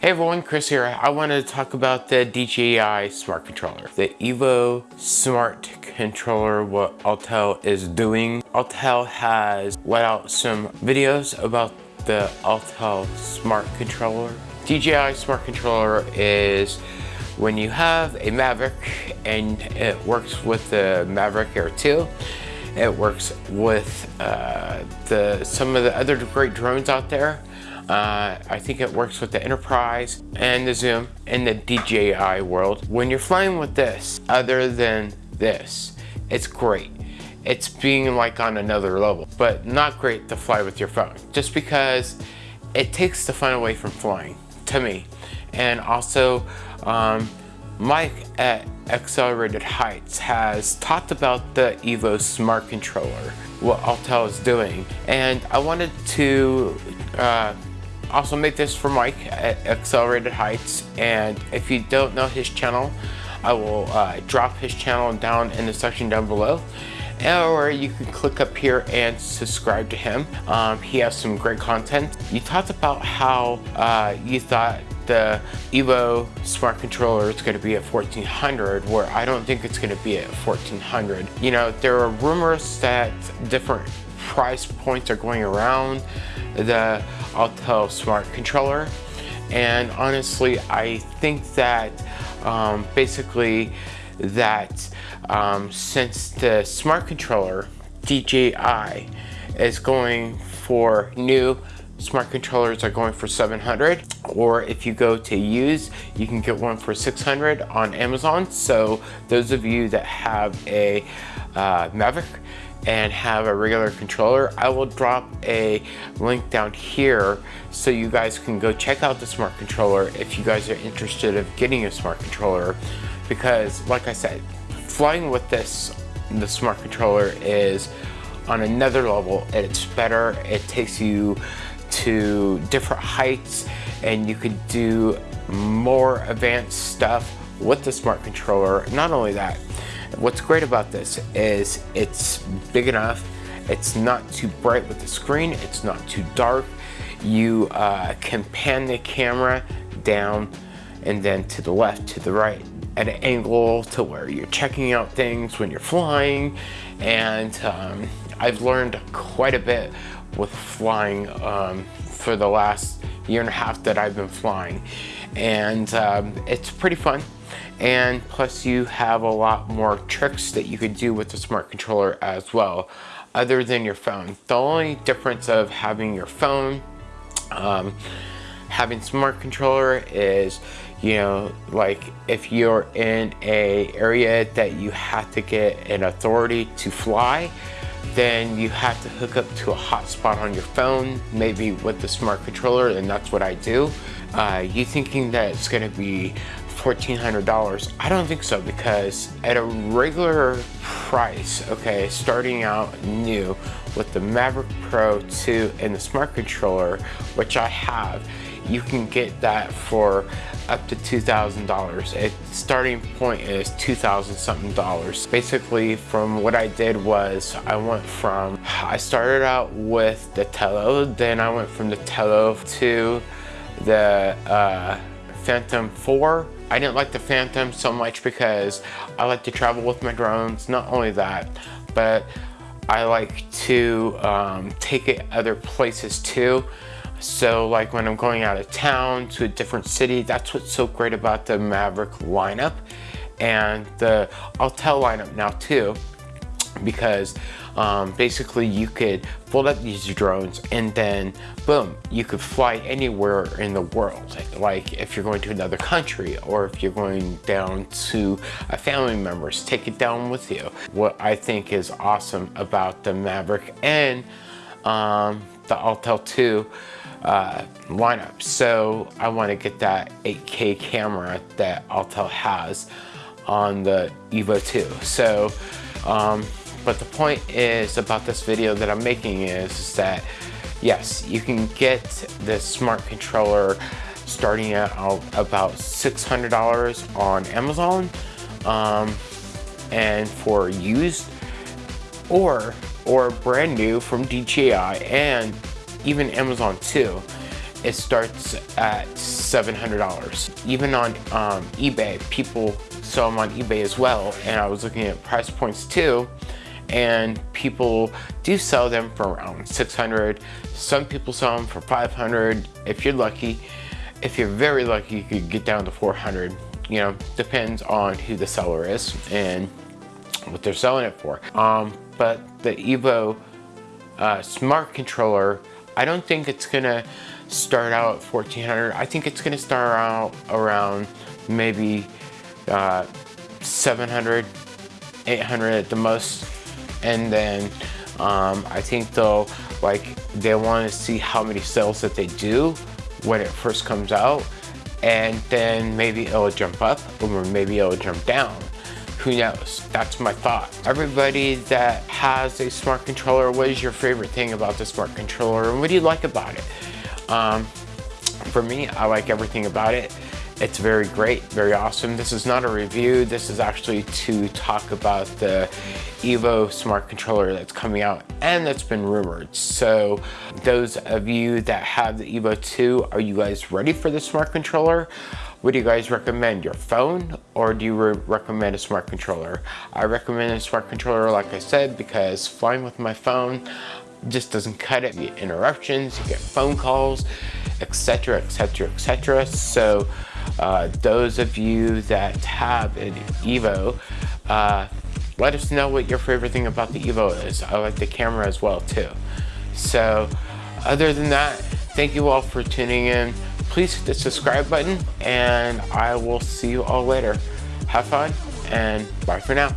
Hey everyone, Chris here. I wanted to talk about the DJI Smart Controller. The Evo Smart Controller, what Autel is doing. Autel has let out some videos about the Autel Smart Controller. DJI Smart Controller is when you have a Maverick and it works with the Maverick Air 2 it works with uh, the some of the other great drones out there uh, I think it works with the Enterprise and the Zoom in the DJI world. When you're flying with this, other than this, it's great. It's being like on another level, but not great to fly with your phone. Just because it takes the fun away from flying, to me. And also, um, Mike at Accelerated Heights has talked about the Evo Smart Controller, what Autel is doing. And I wanted to uh, also make this for Mike at Accelerated Heights and if you don't know his channel I will uh, drop his channel down in the section down below or you can click up here and subscribe to him. Um, he has some great content. You talked about how uh, you thought the Evo smart controller is going to be at 1400 where I don't think it's going to be at 1400. You know, there are rumors that different price points are going around the Autel Smart Controller. And honestly, I think that um, basically that um, since the Smart Controller DJI is going for new smart controllers are going for 700 or if you go to use you can get one for 600 on Amazon. So those of you that have a uh, Mavic and have a regular controller, I will drop a link down here so you guys can go check out the smart controller if you guys are interested of getting a smart controller. Because like I said, flying with this, the smart controller is on another level. It's better, it takes you to different heights and you could do more advanced stuff with the smart controller. Not only that, What's great about this is it's big enough, it's not too bright with the screen, it's not too dark. You uh, can pan the camera down and then to the left, to the right at an angle to where you're checking out things when you're flying. And um, I've learned quite a bit with flying um, for the last year and a half that I've been flying. And um, it's pretty fun and plus you have a lot more tricks that you could do with the smart controller as well other than your phone the only difference of having your phone um, having smart controller is you know like if you're in a area that you have to get an authority to fly then you have to hook up to a hotspot on your phone maybe with the smart controller and that's what I do uh, you thinking that it's going to be $1,400. I don't think so because at a regular price, okay, starting out new with the Maverick Pro 2 and the Smart Controller, which I have, you can get that for up to $2,000. Its starting point is 2,000 something dollars. Basically, from what I did was I went from, I started out with the Tello, then I went from the Tello to the uh, Phantom 4. I didn't like the Phantom so much because I like to travel with my drones. Not only that, but I like to um, take it other places too. So like when I'm going out of town to a different city, that's what's so great about the Maverick lineup and the Autel lineup now too because um, basically you could fold up these drones and then boom, you could fly anywhere in the world. Like if you're going to another country or if you're going down to a family members, take it down with you. What I think is awesome about the Maverick and um, the Autel 2 uh, lineup. So I want to get that 8K camera that Autel has on the Evo 2. So um, but the point is about this video that I'm making is, is that yes, you can get this smart controller starting at about $600 on Amazon um, and for used or or brand new from DJI and even Amazon too. it starts at $700. Even on um, eBay, people sell them on eBay as well. And I was looking at price points too and people do sell them for around 600 some people sell them for 500 if you're lucky if you're very lucky you could get down to 400 you know depends on who the seller is and what they're selling it for um, but the evo uh, smart controller i don't think it's gonna start out at 1400 i think it's gonna start out around maybe uh, 700 800 at the most. And then um, I think they'll like they want to see how many sales that they do when it first comes out. And then maybe it'll jump up or maybe it'll jump down who knows that's my thought everybody that has a smart controller what is your favorite thing about the smart controller and what do you like about it um, for me I like everything about it it's very great, very awesome. This is not a review. This is actually to talk about the Evo smart controller that's coming out and that's been rumored. So those of you that have the Evo 2, are you guys ready for the smart controller? Would you guys recommend your phone or do you re recommend a smart controller? I recommend a smart controller, like I said, because flying with my phone just doesn't cut it. You get interruptions, you get phone calls, etc, etc, etc. So uh, those of you that have an Evo, uh, let us know what your favorite thing about the Evo is. I like the camera as well too. So other than that, thank you all for tuning in please hit the subscribe button and I will see you all later. Have fun and bye for now.